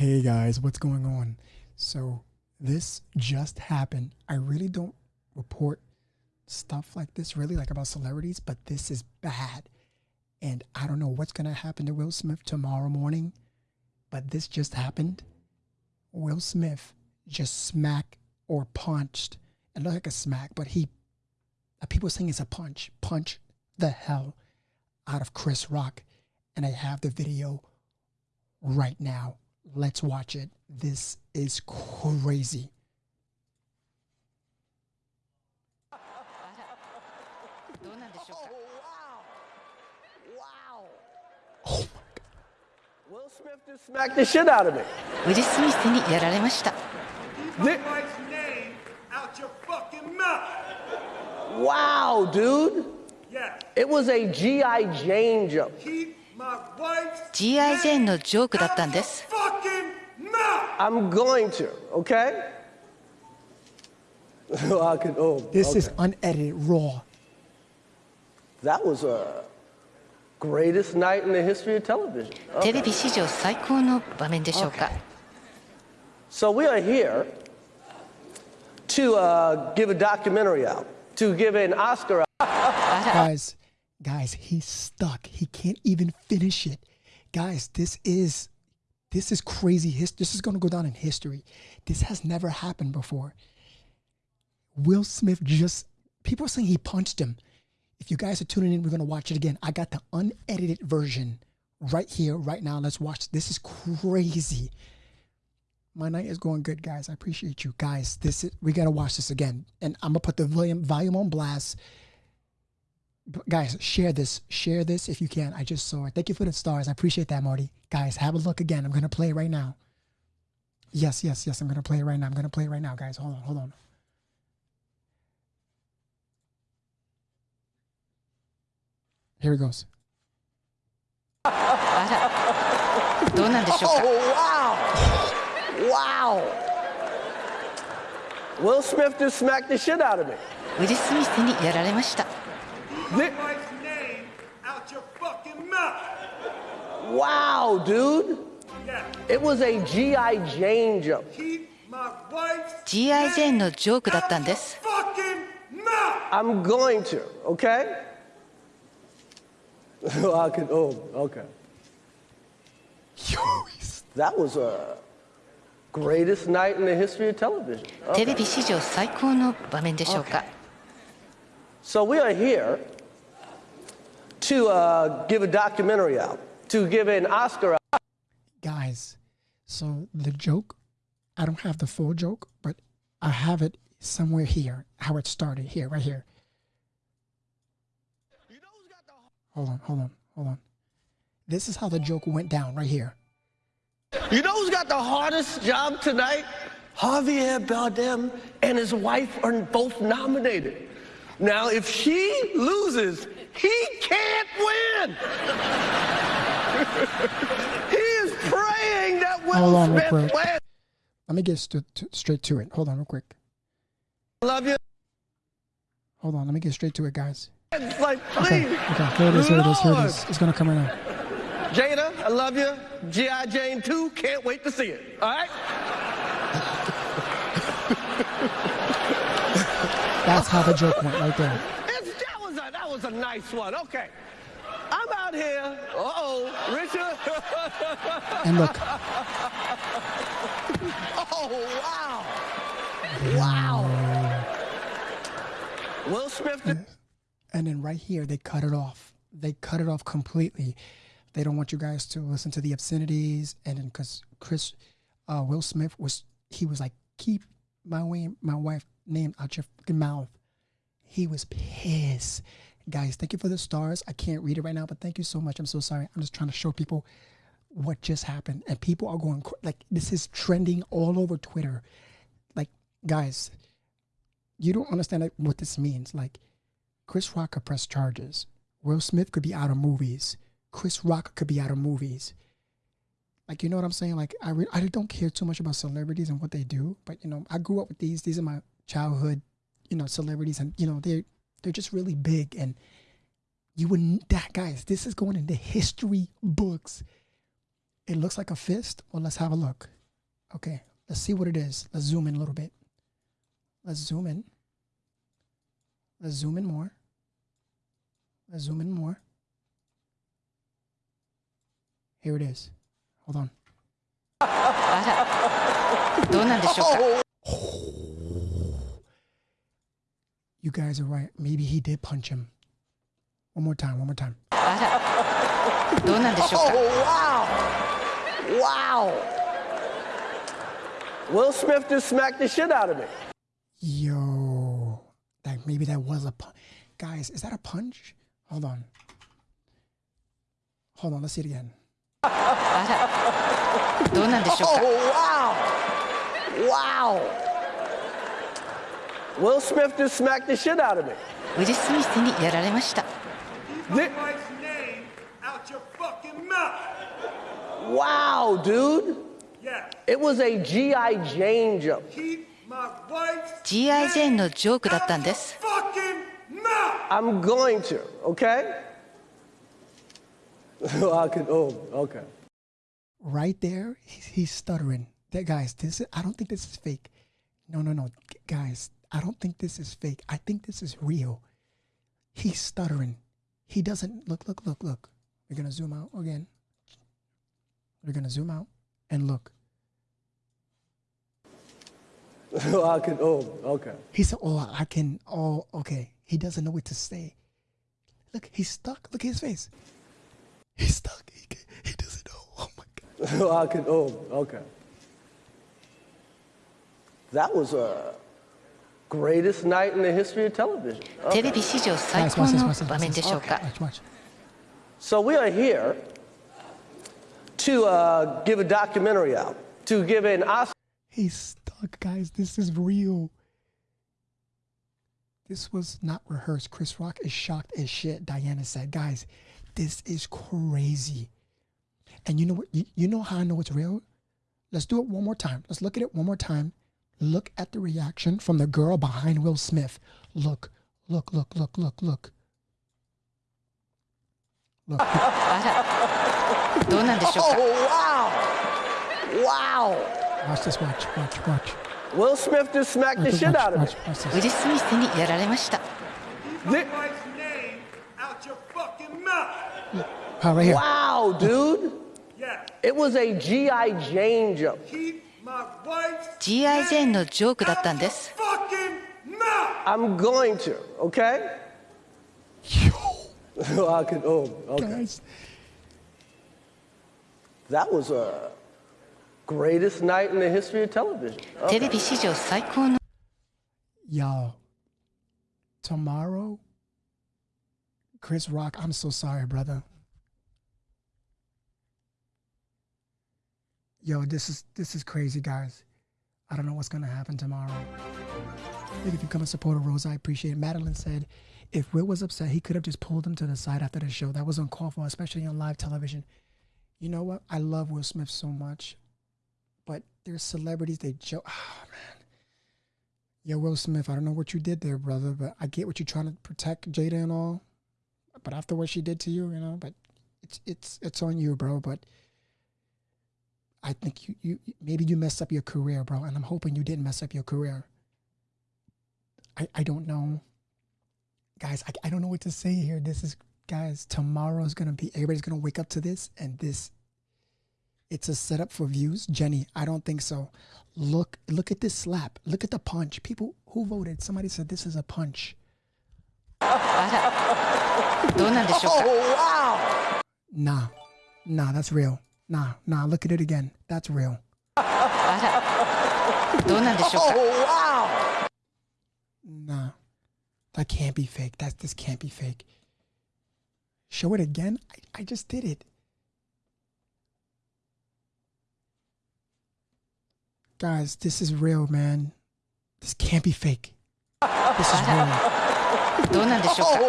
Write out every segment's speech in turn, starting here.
Hey guys, what's going on? So, this just happened. I really don't report stuff like this, really, like about celebrities, but this is bad. And I don't know what's going to happen to Will Smith tomorrow morning, but this just happened. Will Smith just smacked or punched. It looked like a smack, but he, people saying it's a punch, punch the hell out of Chris Rock. And I have the video right now. Let's watch it. This is crazy. どうなんでしょうか Oh my Will Smith just smacked the shit out of me. ウィル・スミスにやられました Keep my wife's name out your fucking mouth. Wow, dude. Yeah. It was a G.I. Jane joke. Keep my wife's G.I. ジェーンのジョークだったん out で your す fucking mouth. I'm going to, okay? I could, oh, This okay. is unedited, raw. that was a greatest night in the history of television. テレビ史上最高の場面でしょうか So we are here to uh, give a documentary out, to give an Oscar out. Guys, guys, he's stuck. He can't even finish it. Guys, this is this is crazy. His, this is going to go down in history. This has never happened before. Will Smith just people are saying he punched him. If you guys are tuning in, we're going to watch it again. I got the unedited version right here, right now. Let's watch. This is crazy. My night is going good, guys. I appreciate you, guys. This is we got to watch this again, and I'm gonna put the volume volume on blast guys share this share this if you can i just saw it thank you for the stars i appreciate that marty guys have a look again i'm gonna play it right now yes yes yes i'm gonna play it right now i'm gonna play it right now guys hold on hold on here it goes あらどうなんでしょうか Oh, wow. Wow. Will Smith just smacked the shit out of me. ウィル・スミスにやられました Keep my wife's name out your fucking mouth. Wow, dude. Yeah. It was a G.I. Jane joke. Keep my wife's G.I. ジェーンのジョークだったん out で your す fucking mouth. I'm going to, okay? I could, oh, okay. Yo, he's- That was a greatest night in the history of television. テレビ史上最高の場面でしょうか So we are here to uh, give a documentary out, to give an Oscar out. guys so the joke i don't have the full joke but i have it somewhere here how it started here right here hold on hold on hold on this is how the joke went down right here You know who's got the hardest job tonight? Javier Bardem and his wife are both nominated. Now, if she loses, he can't win. he is praying that Will Hold on real Smith quick. wins. let me get st- t- straight to it hold on real quick Love you. hold on let me get straight to it guys It's like, okay please. okay here it is here it is here it is it's gonna come right now Jada, I love you. G.I. Jane 2, can't wait to see it. All right? that's how the joke went right there was a, that was a nice one. Okay. I'm out here. Uh oh, Richard. and look oh, wow. Wow. Will Smith. did- and then right here they cut it off they cut it off completely they don't want you guys to listen to the obscenities and then because chris uh, will smith was he was like keep my way my wife name out your fucking mouth he was pissed guys thank you for the stars i can't read it right now but thank you so much i'm so sorry i'm just trying to show people what just happened and people are going like this is trending all over twitter like guys you don't understand like, what this means like Chris Rock could press charges. Will Smith could be out of movies. Chris Rock could be out of movies. Like you know what I'm saying? Like I re- I don't care too much about celebrities and what they do, but you know I grew up with these. These are my childhood, you know, celebrities, and you know they they're just really big. And you wouldn't that guys. This is going into history books. It looks like a fist. Well, let's have a look. Okay, let's see what it is. Let's zoom in a little bit. Let's zoom in. Let's zoom in more. Let's zoom in more. Here it is. Hold on. あらどうなんでしょうか You guys are right. Maybe he did punch him. One more time. One more time. あらどうなんでしょうか Oh, wow. Wow. Will Smith just smacked the shit out of me. Yo, that maybe that was a punch. Guys, is that a punch? Hold on. Hold on. Let's see it again. あらどうなんでしょう Oh, か wow. Wow. Will Smith just smacked the shit out of me. ウィル・スミスにやられました Keep my wife's name out your fucking mouth. Wow, dude. Yeah. It was a G.I. Jane jump. Keep my wife's G.I. ジェーンのジョークだったん out で your す fucking mouth. I'm going to, okay? I could, oh, okay. Right there, he's, he's stuttering. That guys, this is, I don't think this is fake. No, no, no, G- guys, I don't think this is fake. I think this is real. He's stuttering. He doesn't look, look, look, look. We're gonna zoom out again. We're gonna zoom out and look. I could, oh, okay. He said, "Oh, I can." Oh, okay. He doesn't know what to say. Look, he's stuck. Look at his face. He's stuck. He, ca- he doesn't know. Oh my god. I could, oh, okay. That was a greatest night in the history of television. テレビ史上最 Guys, 高 watch this. の Watch this. 場 Watch 面で this. しょうか Watch, watch. So we are here to uh, give a documentary out, to give an Oscar. He's stuck, guys. This is real. This was not rehearsed. Chris Rock is shocked as shit. Diana said, guys, this is crazy. And you know what? You, you know how I know it's real? Let's do it one more time. Let's look at it one more time. Look at the reaction from the girl behind Will Smith. Look, look, look, look, look, look. Look. oh, wow! Wow! Watch this, watch, watch, watch. Will Smith just smacked watch the shit watch, out of watch, watch, watch, watch this. Right wow, dude. Yeah. It was a G.I. Jane jump. Keep my wife's G.I. ジェーンのジョークだったん out で your す fucking mouth. I'm going to, okay? Yo, I could, oh, okay. guys. That was a greatest night in the history of television. テレビ史上最高の Yo, tomorrow, Chris Rock, I'm so sorry, brother. Yo, this is this is crazy, guys. I don't know what's gonna happen tomorrow. If you come and support Rose, I appreciate it. Madeline said if Will was upset, he could have just pulled him to the side after the show. That was uncalled for, especially on live television. You know what? I love Will Smith so much, but there's celebrities they joke. Oh ah, man, Yo, Will Smith, I don't know what you did there, brother, but I get what you're trying to protect Jada and all. But after what she did to you, you know, but it's it's it's on you, bro. But I think you, you maybe you messed up your career, bro. And I'm hoping you didn't mess up your career. I, I don't know. Guys, I, I don't know what to say here. This is guys, tomorrow's gonna be everybody's gonna wake up to this and this it's a setup for views. Jenny, I don't think so. Look look at this slap. Look at the punch. People who voted, somebody said this is a punch. oh wow. Nah. Nah, that's real Nah, nah, look at it again. That's real. あらどうなんでしょうか Oh, wow. Nah, that can't be fake. That this can't be fake. Show it again. I, I just did it. Guys, this is real, man. This can't be fake. This is real. どうなんでしょうか Oh,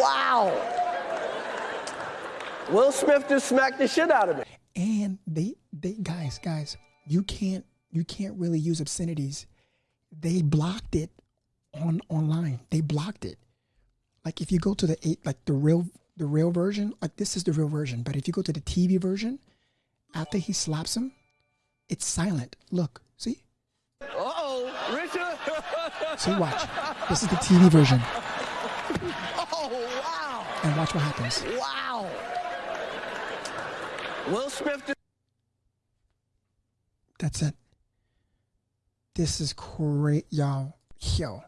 wow. Wow. Will Smith just smacked the shit out of me. and they they guys guys you can't you can't really use obscenities they blocked it on online they blocked it like if you go to the eight like the real the real version, like this is the real version. But if you go to the TV version, after he slaps him, it's silent. Look, see, Uh-oh, Richard. see, watch. This is the TV version, oh, wow. and watch what happens. Wow. Will Smith That's it. This is great, yo, yo,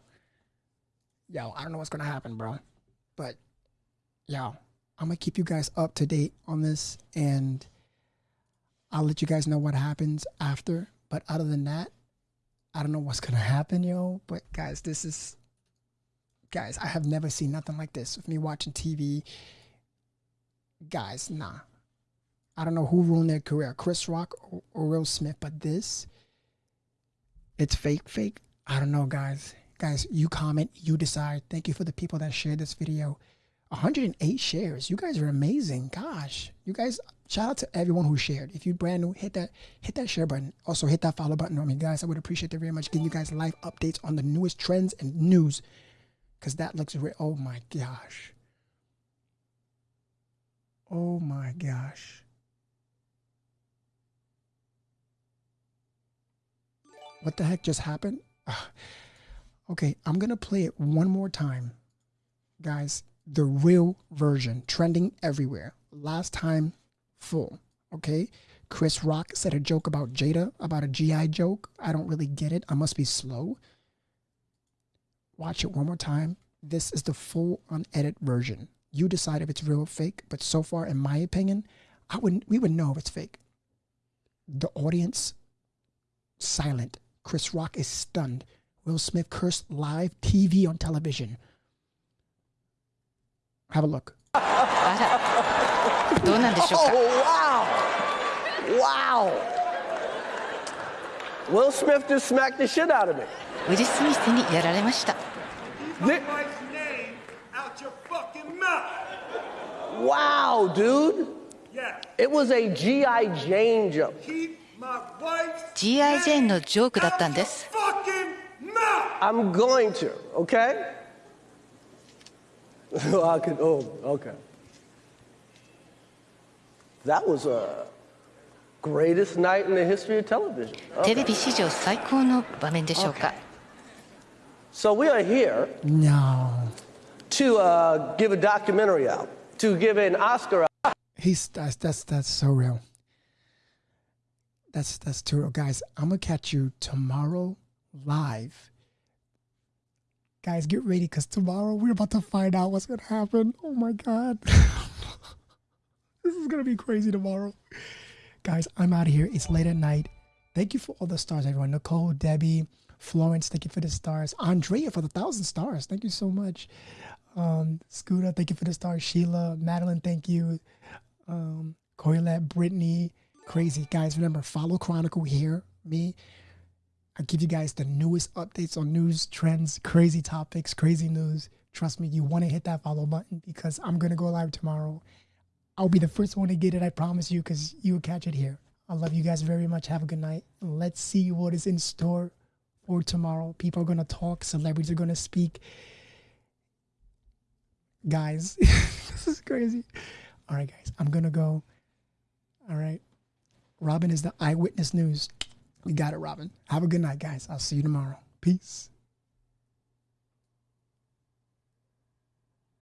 yo. I don't know what's gonna happen, bro, but yo, I'm gonna keep you guys up to date on this, and I'll let you guys know what happens after. But other than that, I don't know what's gonna happen, yo. But guys, this is, guys, I have never seen nothing like this with me watching TV. Guys, nah. I don't know who ruined their career, Chris Rock or, or Will Smith, but this, it's fake, fake. I don't know, guys. Guys, you comment, you decide. Thank you for the people that shared this video. 108 shares. You guys are amazing. Gosh, you guys. Shout out to everyone who shared. If you brand new, hit that hit that share button. Also hit that follow button on me, guys. I would appreciate it very much. Giving you guys live updates on the newest trends and news, because that looks real. Oh my gosh. Oh my gosh. What the heck just happened? Ugh. Okay, I'm gonna play it one more time, guys. The real version, trending everywhere. Last time, full. Okay, Chris Rock said a joke about Jada, about a GI joke. I don't really get it. I must be slow. Watch it one more time. This is the full unedited version. You decide if it's real or fake. But so far, in my opinion, I wouldn't. We would know if it's fake. The audience silent. Chris Rock is stunned. Will Smith cursed live TV on television. Have a look. oh, wow! Wow! Will Smith just smacked the shit out of me. Will Smith Wow, dude. Yeah. It was a G.I. Jane jump. Keep G.I. ジェーンのジョークだ out ったん your です fucking mouth. I'm going to, okay? I could, oh, okay. That was a greatest night in the history of television. テレビ史上最高の場面でしょうか So we are here No. to uh, give a documentary out, to give an Oscar out. He's that's that's that's so real. That's that's too guys. I'm gonna catch you tomorrow live. Guys, get ready because tomorrow we're about to find out what's gonna happen. Oh my god, this is gonna be crazy tomorrow, guys. I'm out of here. It's late at night. Thank you for all the stars, everyone. Nicole, Debbie, Florence, thank you for the stars. Andrea for the thousand stars. Thank you so much. Um, Scooter, thank you for the stars. Sheila, Madeline, thank you um, Coilette, Brittany, crazy guys. Remember, follow Chronicle here, me. I give you guys the newest updates on news, trends, crazy topics, crazy news. Trust me, you want to hit that follow button because I'm gonna go live tomorrow. I'll be the first one to get it, I promise you, because you'll catch it here. I love you guys very much. Have a good night. Let's see what is in store for tomorrow. People are gonna talk, celebrities are gonna speak. Guys, this is crazy. All right, guys, I'm gonna go. All right. Robin is the eyewitness news. We got it, Robin. Have a good night, guys. I'll see you tomorrow. Peace.